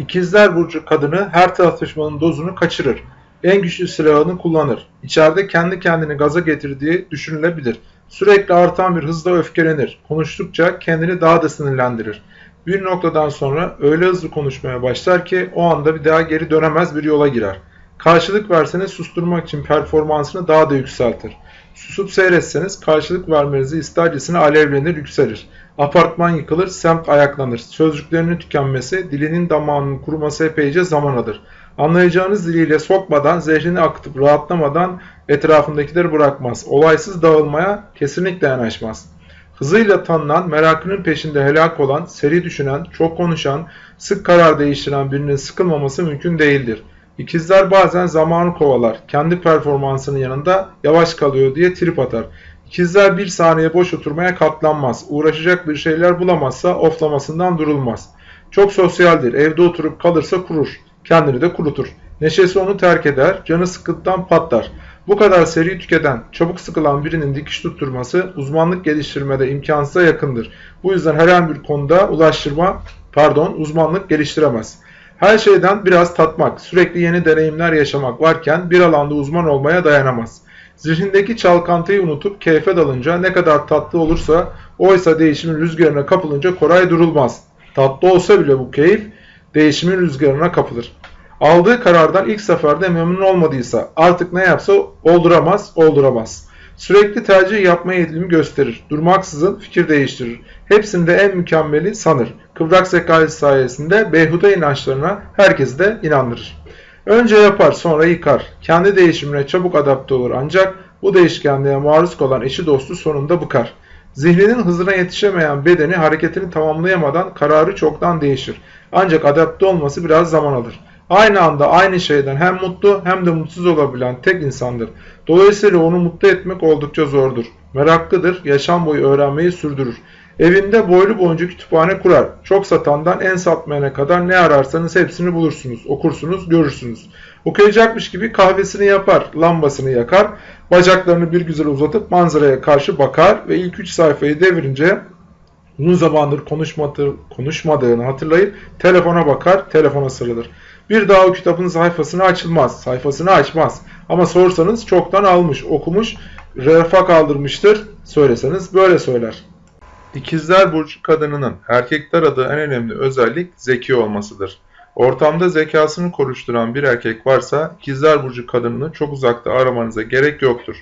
İkizler Burcu kadını her tartışmanın dozunu kaçırır. En güçlü silahını kullanır. İçeride kendi kendini gaza getirdiği düşünülebilir. Sürekli artan bir hızla öfkelenir. Konuştukça kendini daha da sinirlendirir. Bir noktadan sonra öyle hızlı konuşmaya başlar ki o anda bir daha geri dönemez bir yola girer. Karşılık verseniz susturmak için performansını daha da yükseltir. Susup seyretseniz karşılık vermenizi istercesine alevlenir, yükselir. Apartman yıkılır, semt ayaklanır. Sözcüklerinin tükenmesi, dilinin damağının kuruması epeyce zaman alır. Anlayacağınız diliyle sokmadan, zehrini akıtıp rahatlamadan etrafındakileri bırakmaz. Olaysız dağılmaya kesinlikle yanaşmaz. Hızıyla tanınan, merakının peşinde helak olan, seri düşünen, çok konuşan, sık karar değiştiren birinin sıkılmaması mümkün değildir. İkizler bazen zamanı kovalar, kendi performansının yanında yavaş kalıyor diye trip atar. İkizler bir saniye boş oturmaya katlanmaz, uğraşacak bir şeyler bulamazsa oflamasından durulmaz. Çok sosyaldir, evde oturup kalırsa kurur, kendini de kurutur. Neşesi onu terk eder, canı sıkıntıdan patlar. Bu kadar seri tüketen, çabuk sıkılan birinin dikiş tutturması uzmanlık geliştirmede imkansıza yakındır. Bu yüzden herhangi bir konuda ulaştırma, pardon uzmanlık geliştiremez. Her şeyden biraz tatmak, sürekli yeni deneyimler yaşamak varken bir alanda uzman olmaya dayanamaz. Zihnindeki çalkantıyı unutup keyfe dalınca ne kadar tatlı olursa oysa değişimin rüzgarına kapılınca Koray durulmaz. Tatlı olsa bile bu keyif değişimin rüzgarına kapılır. Aldığı karardan ilk seferde memnun olmadıysa artık ne yapsa olduramaz, olduramaz. Sürekli tercih yapma eğilimi gösterir. Durmaksızın fikir değiştirir. Hepsinde en mükemmeli sanır. Kıvrak zekası sayesinde beyhude inançlarına herkesi de inandırır. Önce yapar sonra yıkar. Kendi değişimine çabuk adapte olur ancak bu değişkenliğe maruz kalan eşi dostu sonunda bıkar. Zihninin hızına yetişemeyen bedeni hareketini tamamlayamadan kararı çoktan değişir. Ancak adapte olması biraz zaman alır. Aynı anda aynı şeyden hem mutlu hem de mutsuz olabilen tek insandır. Dolayısıyla onu mutlu etmek oldukça zordur. Meraklıdır, yaşam boyu öğrenmeyi sürdürür. Evinde boylu boyunca kütüphane kurar. Çok satandan en satmayana kadar ne ararsanız hepsini bulursunuz, okursunuz, görürsünüz. Okuyacakmış gibi kahvesini yapar, lambasını yakar, bacaklarını bir güzel uzatıp manzaraya karşı bakar ve ilk üç sayfayı devirince uzun zamandır konuşmadı, konuşmadığını hatırlayıp telefona bakar, telefona sarılır. Bir daha o kitabın sayfasını açılmaz, sayfasını açmaz. Ama sorsanız çoktan almış, okumuş, refa kaldırmıştır. Söyleseniz böyle söyler. İkizler Burcu kadınının erkekler aradığı en önemli özellik zeki olmasıdır. Ortamda zekasını konuşturan bir erkek varsa İkizler Burcu kadınını çok uzakta aramanıza gerek yoktur.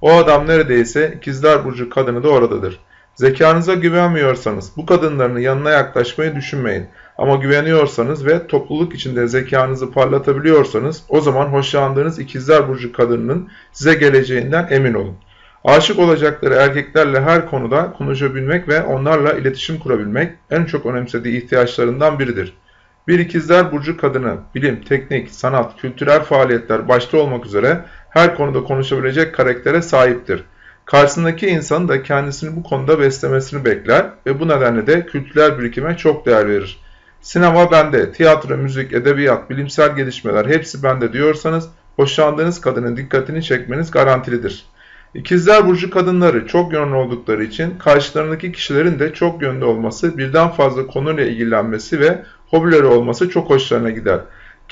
O adam neredeyse İkizler Burcu kadını da oradadır. Zekanıza güvenmiyorsanız bu kadınların yanına yaklaşmayı düşünmeyin. Ama güveniyorsanız ve topluluk içinde zekanızı parlatabiliyorsanız o zaman hoşlandığınız ikizler burcu kadınının size geleceğinden emin olun. Aşık olacakları erkeklerle her konuda konuşabilmek ve onlarla iletişim kurabilmek en çok önemsediği ihtiyaçlarından biridir. Bir ikizler burcu kadını bilim, teknik, sanat, kültürel faaliyetler başta olmak üzere her konuda konuşabilecek karaktere sahiptir. Karşısındaki insanın da kendisini bu konuda beslemesini bekler ve bu nedenle de kültürel birikime çok değer verir. Sinema bende, tiyatro, müzik, edebiyat, bilimsel gelişmeler hepsi bende diyorsanız hoşlandığınız kadının dikkatini çekmeniz garantilidir. İkizler Burcu kadınları çok yönlü oldukları için karşılarındaki kişilerin de çok yönlü olması, birden fazla konuyla ilgilenmesi ve hobileri olması çok hoşlarına gider.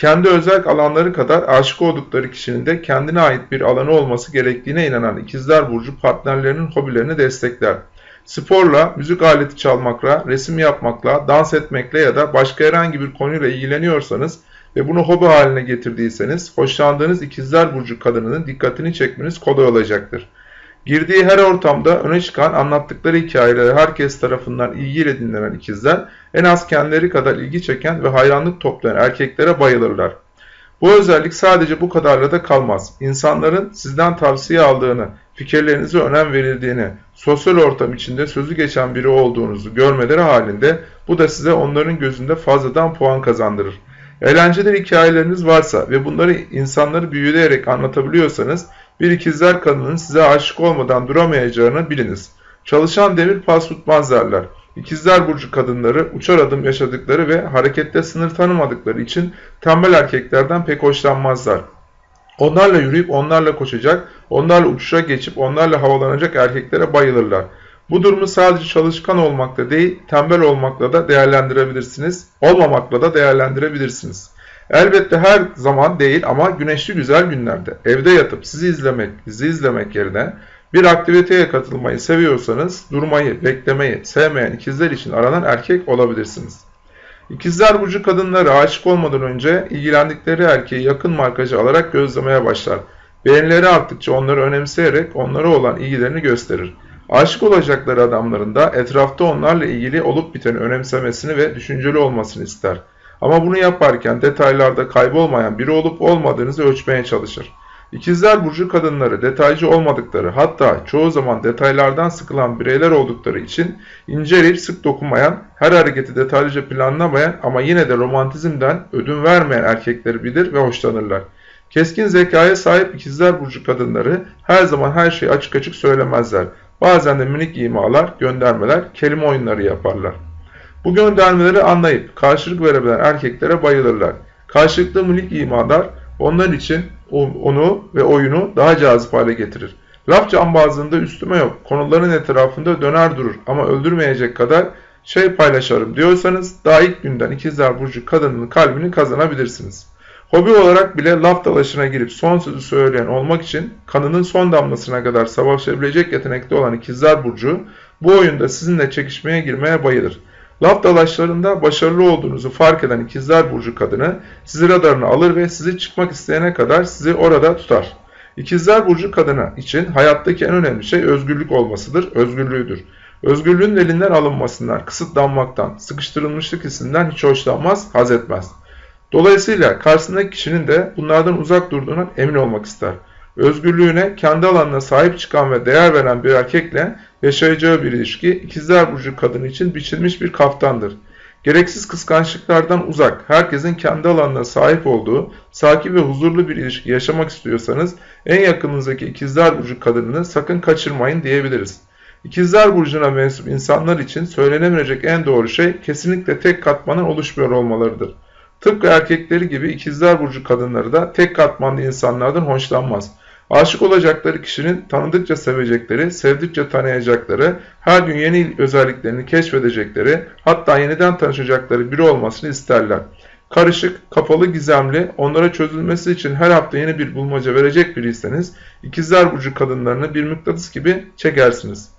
Kendi özel alanları kadar aşık oldukları kişinin de kendine ait bir alanı olması gerektiğine inanan ikizler burcu partnerlerinin hobilerini destekler. Sporla, müzik aleti çalmakla, resim yapmakla, dans etmekle ya da başka herhangi bir konuyla ilgileniyorsanız ve bunu hobi haline getirdiyseniz hoşlandığınız ikizler burcu kadınının dikkatini çekmeniz kolay olacaktır. Girdiği her ortamda öne çıkan anlattıkları hikayeleri herkes tarafından ilgiyle dinlenen ikizler en az kendileri kadar ilgi çeken ve hayranlık toplayan erkeklere bayılırlar. Bu özellik sadece bu kadarla da kalmaz. İnsanların sizden tavsiye aldığını, fikirlerinize önem verildiğini, sosyal ortam içinde sözü geçen biri olduğunuzu görmeleri halinde bu da size onların gözünde fazladan puan kazandırır. Eğlenceli hikayeleriniz varsa ve bunları insanları büyüleyerek anlatabiliyorsanız bir ikizler kadının size aşık olmadan duramayacağını biliniz. Çalışan demir pas tutmaz derler. İkizler burcu kadınları uçar adım yaşadıkları ve harekette sınır tanımadıkları için tembel erkeklerden pek hoşlanmazlar. Onlarla yürüyüp onlarla koşacak, onlarla uçuşa geçip onlarla havalanacak erkeklere bayılırlar. Bu durumu sadece çalışkan olmakla değil, tembel olmakla da değerlendirebilirsiniz. Olmamakla da değerlendirebilirsiniz. Elbette her zaman değil ama güneşli güzel günlerde evde yatıp sizi izlemek, dizi izlemek yerine bir aktiviteye katılmayı seviyorsanız durmayı, beklemeyi sevmeyen ikizler için aranan erkek olabilirsiniz. İkizler burcu kadınları aşık olmadan önce ilgilendikleri erkeği yakın markacı alarak gözlemeye başlar. Beğenileri arttıkça onları önemseyerek onlara olan ilgilerini gösterir. Aşık olacakları adamların da etrafta onlarla ilgili olup biteni önemsemesini ve düşünceli olmasını ister. Ama bunu yaparken detaylarda kaybolmayan biri olup olmadığınızı ölçmeye çalışır. İkizler Burcu kadınları detaycı olmadıkları hatta çoğu zaman detaylardan sıkılan bireyler oldukları için inceleyip sık dokunmayan, her hareketi detaylıca planlamayan ama yine de romantizmden ödün vermeyen erkekleri bilir ve hoşlanırlar. Keskin zekaya sahip ikizler burcu kadınları her zaman her şeyi açık açık söylemezler. Bazen de minik imalar, göndermeler, kelime oyunları yaparlar. Bu göndermeleri anlayıp karşılık verebilen erkeklere bayılırlar. Karşılıklı minik imalar onlar için onu ve oyunu daha cazip hale getirir. Laf cambazlığında üstüme yok, konuların etrafında döner durur ama öldürmeyecek kadar şey paylaşırım diyorsanız daha ilk günden ikizler burcu kadının kalbini kazanabilirsiniz. Hobi olarak bile laf dalaşına girip son sözü söyleyen olmak için kanının son damlasına kadar savaşabilecek yetenekte olan ikizler burcu bu oyunda sizinle çekişmeye girmeye bayılır. Laf dalaşlarında başarılı olduğunuzu fark eden ikizler burcu kadını sizi radarına alır ve sizi çıkmak isteyene kadar sizi orada tutar. İkizler burcu kadını için hayattaki en önemli şey özgürlük olmasıdır, özgürlüğüdür. Özgürlüğün elinden alınmasından, kısıtlanmaktan, sıkıştırılmışlık hissinden hiç hoşlanmaz, haz etmez. Dolayısıyla karşısındaki kişinin de bunlardan uzak durduğuna emin olmak ister. Özgürlüğüne, kendi alanına sahip çıkan ve değer veren bir erkekle yaşayacağı bir ilişki ikizler burcu kadın için biçilmiş bir kaftandır. Gereksiz kıskançlıklardan uzak, herkesin kendi alanına sahip olduğu, sakin ve huzurlu bir ilişki yaşamak istiyorsanız en yakınınızdaki ikizler burcu kadınını sakın kaçırmayın diyebiliriz. İkizler burcuna mensup insanlar için söylenemeyecek en doğru şey kesinlikle tek katmanın oluşmuyor olmalarıdır. Tıpkı erkekleri gibi ikizler burcu kadınları da tek katmanlı insanlardan hoşlanmaz. Aşık olacakları kişinin tanıdıkça sevecekleri, sevdikçe tanıyacakları, her gün yeni özelliklerini keşfedecekleri, hatta yeniden tanışacakları biri olmasını isterler. Karışık, kapalı, gizemli, onlara çözülmesi için her hafta yeni bir bulmaca verecek biriyseniz, ikizler burcu kadınlarını bir mıknatıs gibi çekersiniz.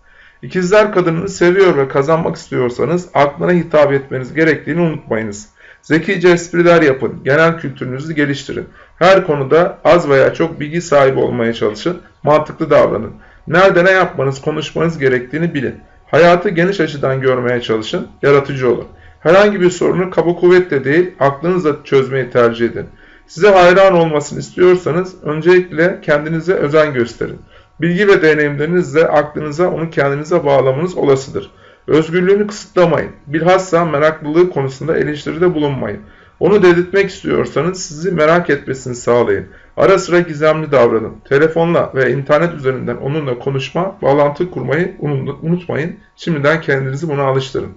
İkizler kadınını seviyor ve kazanmak istiyorsanız aklına hitap etmeniz gerektiğini unutmayınız. Zekice espriler yapın, genel kültürünüzü geliştirin. Her konuda az veya çok bilgi sahibi olmaya çalışın, mantıklı davranın. Nerede ne yapmanız, konuşmanız gerektiğini bilin. Hayatı geniş açıdan görmeye çalışın, yaratıcı olun. Herhangi bir sorunu kaba kuvvetle değil, aklınızla çözmeyi tercih edin. Size hayran olmasını istiyorsanız öncelikle kendinize özen gösterin. Bilgi ve deneyimlerinizle aklınıza onu kendinize bağlamanız olasıdır. Özgürlüğünü kısıtlamayın. Bilhassa meraklılığı konusunda eleştiride bulunmayın. Onu dedirtmek istiyorsanız sizi merak etmesini sağlayın. Ara sıra gizemli davranın. Telefonla ve internet üzerinden onunla konuşma, bağlantı kurmayı unutmayın. Şimdiden kendinizi buna alıştırın.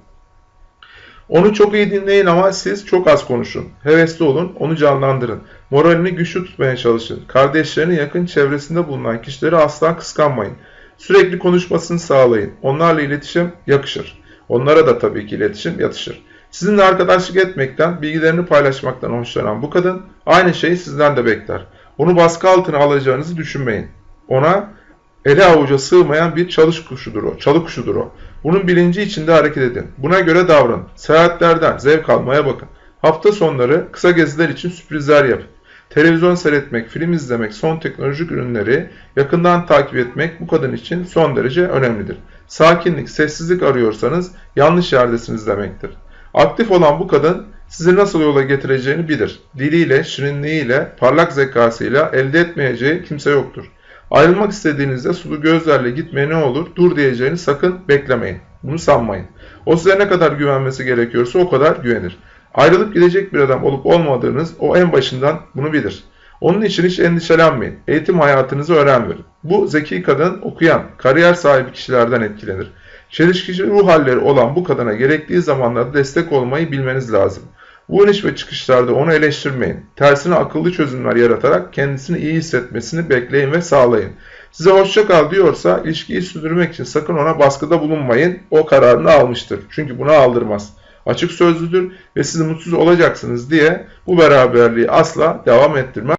Onu çok iyi dinleyin ama siz çok az konuşun. Hevesli olun, onu canlandırın. Moralini güçlü tutmaya çalışın. Kardeşlerinin yakın çevresinde bulunan kişileri asla kıskanmayın. Sürekli konuşmasını sağlayın. Onlarla iletişim yakışır. Onlara da tabii ki iletişim yatışır. Sizinle arkadaşlık etmekten, bilgilerini paylaşmaktan hoşlanan bu kadın aynı şeyi sizden de bekler. Onu baskı altına alacağınızı düşünmeyin. Ona ele avuca sığmayan bir çalış kuşudur o, çalı kuşudur o. Bunun bilinci içinde hareket edin. Buna göre davranın. Seyahatlerden zevk almaya bakın. Hafta sonları kısa geziler için sürprizler yapın. Televizyon seyretmek, film izlemek, son teknolojik ürünleri yakından takip etmek bu kadın için son derece önemlidir. Sakinlik, sessizlik arıyorsanız yanlış yerdesiniz demektir. Aktif olan bu kadın sizi nasıl yola getireceğini bilir. Diliyle, şirinliğiyle, parlak zekasıyla elde etmeyeceği kimse yoktur. Ayrılmak istediğinizde sulu gözlerle gitmeye ne olur, dur diyeceğini sakın beklemeyin. Bunu sanmayın. O size ne kadar güvenmesi gerekiyorsa o kadar güvenir. Ayrılıp gidecek bir adam olup olmadığınız o en başından bunu bilir. Onun için hiç endişelenmeyin. Eğitim hayatınızı öğren verin. Bu zeki kadın okuyan, kariyer sahibi kişilerden etkilenir. Çelişkici ruh halleri olan bu kadına gerektiği zamanlarda destek olmayı bilmeniz lazım. Bu iniş ve çıkışlarda onu eleştirmeyin. Tersine akıllı çözümler yaratarak kendisini iyi hissetmesini bekleyin ve sağlayın. Size hoşça kal diyorsa ilişkiyi sürdürmek için sakın ona baskıda bulunmayın. O kararını almıştır. Çünkü buna aldırmaz. Açık sözlüdür ve siz mutsuz olacaksınız diye bu beraberliği asla devam ettirmez.